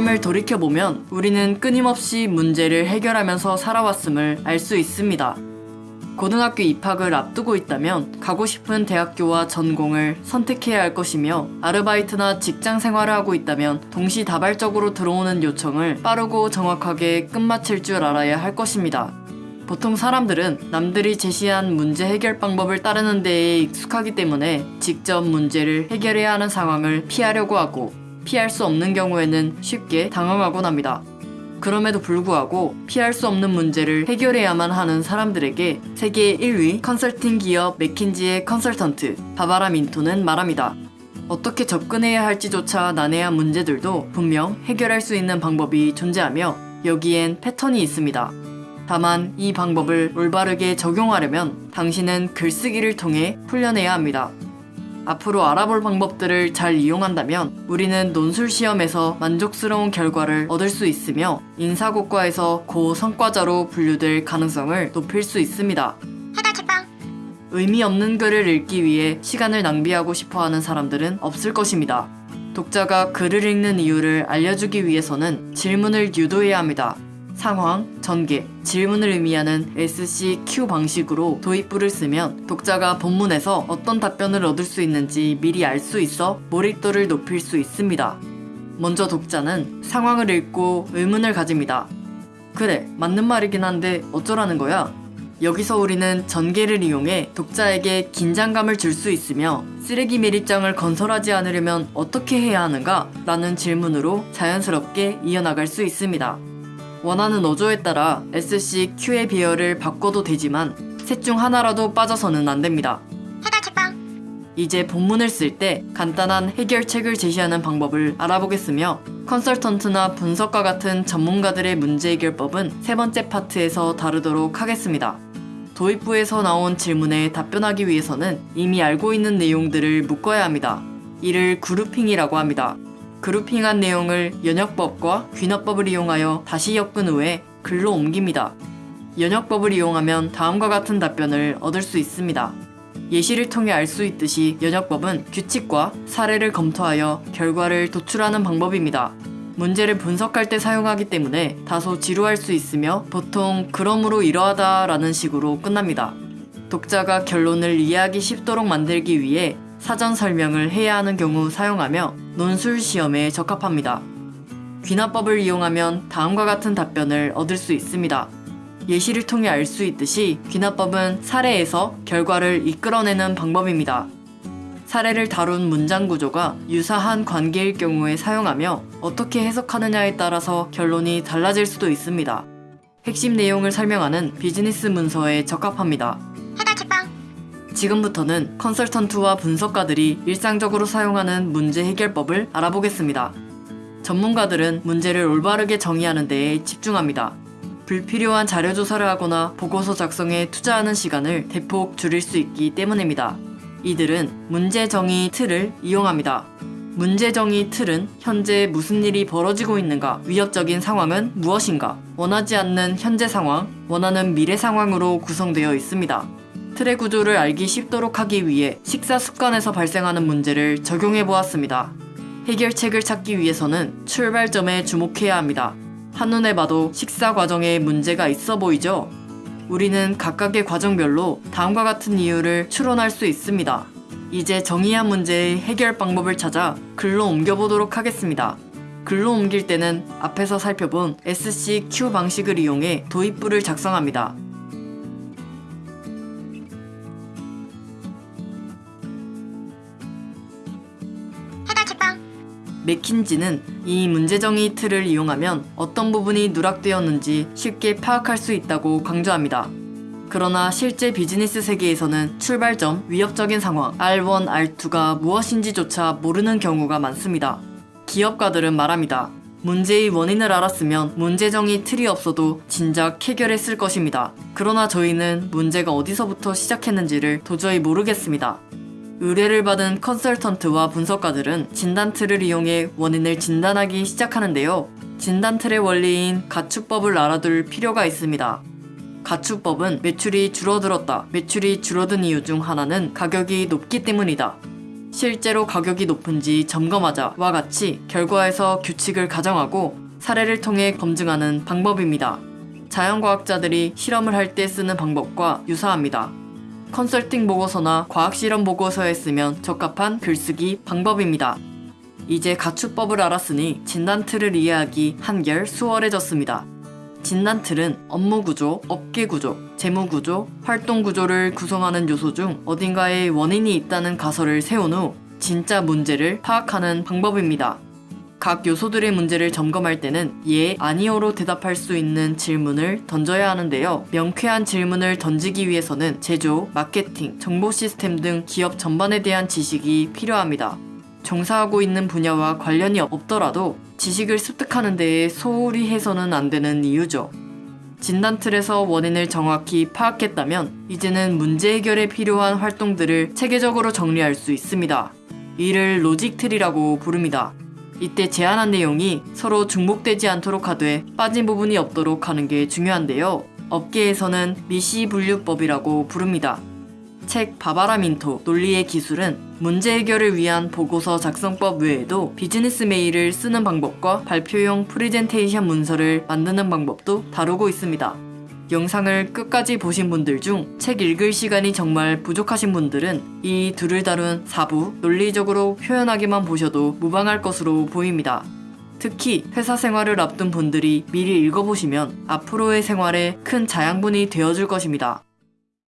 삶을 돌이켜보면 우리는 끊임없이 문제를 해결하면서 살아왔음을 알 수 있습니다. 고등학교 입학을 앞두고 있다면 가고 싶은 대학교와 전공을 선택해야 할 것이며 아르바이트나 직장 생활을 하고 있다면 동시다발적으로 들어오는 요청을 빠르고 정확하게 끝마칠 줄 알아야 할 것입니다. 보통 사람들은 남들이 제시한 문제 해결 방법을 따르는 데에 익숙하기 때문에 직접 문제를 해결해야 하는 상황을 피하려고 하고 피할 수 없는 경우에는 쉽게 당황하곤 합니다. 그럼에도 불구하고 피할 수 없는 문제를 해결해야만 하는 사람들에게 세계 1위 컨설팅 기업 맥킨지의 컨설턴트 바바라 민토는 말합니다. 어떻게 접근해야 할지조차 난해한 문제들도 분명 해결할 수 있는 방법이 존재하며 여기엔 패턴이 있습니다. 다만 이 방법을 올바르게 적용하려면 당신은 글쓰기를 통해 훈련해야 합니다. 앞으로 알아볼 방법들을 잘 이용한다면 우리는 논술 시험에서 만족스러운 결과를 얻을 수 있으며 인사고과에서 고성과자로 분류될 가능성을 높일 수 있습니다. 의미 없는 글을 읽기 위해 시간을 낭비하고 싶어 하는 사람들은 없을 것입니다. 독자가 글을 읽는 이유를 알려주기 위해서는 질문을 유도해야 합니다. 상황, 전개, 질문을 의미하는 SCQ 방식으로 도입부를 쓰면 독자가 본문에서 어떤 답변을 얻을 수 있는지 미리 알 수 있어 몰입도를 높일 수 있습니다. 먼저 독자는 상황을 읽고 의문을 가집니다. 그래, 맞는 말이긴 한데 어쩌라는 거야? 여기서 우리는 전개를 이용해 독자에게 긴장감을 줄 수 있으며 쓰레기 매립장을 건설하지 않으려면 어떻게 해야 하는가? 라는 질문으로 자연스럽게 이어나갈 수 있습니다. 원하는 어조에 따라 SCQ의 비열을 바꿔도 되지만 셋 중 하나라도 빠져서는 안 됩니다. 이제 본문을 쓸 때 간단한 해결책을 제시하는 방법을 알아보겠으며 컨설턴트나 분석가 같은 전문가들의 문제 해결법은 세 번째 파트에서 다루도록 하겠습니다. 도입부에서 나온 질문에 답변하기 위해서는 이미 알고 있는 내용들을 묶어야 합니다. 이를 그룹핑이라고 합니다. 그룹핑한 내용을 연역법과 귀납법을 이용하여 다시 엮은 후에 글로 옮깁니다. 연역법을 이용하면 다음과 같은 답변을 얻을 수 있습니다. 예시를 통해 알 수 있듯이 연역법은 규칙과 사례를 검토하여 결과를 도출하는 방법입니다. 문제를 분석할 때 사용하기 때문에 다소 지루할 수 있으며 보통 그러므로 이러하다 라는 식으로 끝납니다. 독자가 결론을 이해하기 쉽도록 만들기 위해 사전 설명을 해야 하는 경우 사용하며 논술 시험에 적합합니다. 귀납법을 이용하면 다음과 같은 답변을 얻을 수 있습니다. 예시를 통해 알 수 있듯이 귀납법은 사례에서 결과를 이끌어내는 방법입니다. 사례를 다룬 문장 구조가 유사한 관계일 경우에 사용하며 어떻게 해석하느냐에 따라서 결론이 달라질 수도 있습니다. 핵심 내용을 설명하는 비즈니스 문서에 적합합니다. 해달 책방 지금부터는 컨설턴트와 분석가들이 일상적으로 사용하는 문제 해결법을 알아보겠습니다. 전문가들은 문제를 올바르게 정의하는 데에 집중합니다. 불필요한 자료 조사를 하거나 보고서 작성에 투자하는 시간을 대폭 줄일 수 있기 때문입니다. 이들은 문제 정의 틀을 이용합니다. 문제 정의 틀은 현재 무슨 일이 벌어지고 있는가, 위협적인 상황은 무엇인가, 원하지 않는 현재 상황, 원하는 미래 상황으로 구성되어 있습니다. 틀의 구조를 알기 쉽도록 하기 위해 식사 습관에서 발생하는 문제를 적용해 보았습니다. 해결책을 찾기 위해서는 출발점에 주목해야 합니다. 한눈에 봐도 식사 과정에 문제가 있어 보이죠? 우리는 각각의 과정별로 다음과 같은 이유를 추론할 수 있습니다. 이제 정의한 문제의 해결 방법을 찾아 글로 옮겨보도록 하겠습니다. 글로 옮길 때는 앞에서 살펴본 SCQ 방식을 이용해 도입부를 작성합니다. 맥킨지는 이 문제정의 틀을 이용하면 어떤 부분이 누락되었는지 쉽게 파악할 수 있다고 강조합니다. 그러나 실제 비즈니스 세계에서는 출발점, 위협적인 상황, R1, R2가 무엇인지조차 모르는 경우가 많습니다. 기업가들은 말합니다. 문제의 원인을 알았으면 문제정의 틀이 없어도 진작 해결했을 것입니다. 그러나 저희는 문제가 어디서부터 시작했는지를 도저히 모르겠습니다. 의뢰를 받은 컨설턴트와 분석가들은 진단 틀을 이용해 원인을 진단하기 시작하는데요. 진단 틀의 원리인 가축법을 알아둘 필요가 있습니다. 가축법은 매출이 줄어들었다. 매출이 줄어든 이유 중 하나는 가격이 높기 때문이다. 실제로 가격이 높은지 점검하자와 같이 결과에서 규칙을 가정하고 사례를 통해 검증하는 방법입니다. 자연과학자들이 실험을 할 때 쓰는 방법과 유사합니다. 컨설팅 보고서나 과학실험 보고서에 쓰면 적합한 글쓰기 방법입니다. 이제 가축법을 알았으니 진단틀을 이해하기 한결 수월해졌습니다. 진단틀은 업무 구조, 업계 구조, 재무 구조, 활동 구조를 구성하는 요소 중 어딘가에 원인이 있다는 가설을 세운 후 진짜 문제를 파악하는 방법입니다. 각 요소들의 문제를 점검할 때는 예, 아니오로 대답할 수 있는 질문을 던져야 하는데요. 명쾌한 질문을 던지기 위해서는 제조, 마케팅, 정보 시스템 등 기업 전반에 대한 지식이 필요합니다. 종사하고 있는 분야와 관련이 없더라도 지식을 습득하는 데에 소홀히 해서는 안 되는 이유죠. 진단 틀에서 원인을 정확히 파악했다면 이제는 문제 해결에 필요한 활동들을 체계적으로 정리할 수 있습니다. 이를 logic tree라고 부릅니다. 이때 제안한 내용이 서로 중복되지 않도록 하되 빠진 부분이 없도록 하는 게 중요한데요. 업계에서는 MECE 분류법이라고 부릅니다. 책 바바라 민토 논리의 기술은 문제 해결을 위한 보고서 작성법 외에도 비즈니스 메일을 쓰는 방법과 발표용 프레젠테이션 문서를 만드는 방법도 다루고 있습니다. 영상을 끝까지 보신 분들 중 책 읽을 시간이 정말 부족하신 분들은 이 둘을 다룬 4부 논리적으로 표현하기만 보셔도 무방할 것으로 보입니다. 특히 회사 생활을 앞둔 분들이 미리 읽어보시면 앞으로의 생활에 큰 자양분이 되어줄 것입니다.